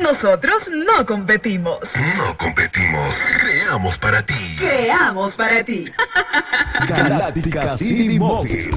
Nosotros no competimos. No competimos. Creamos para ti. Creamos para ti. Galáctica City Móvil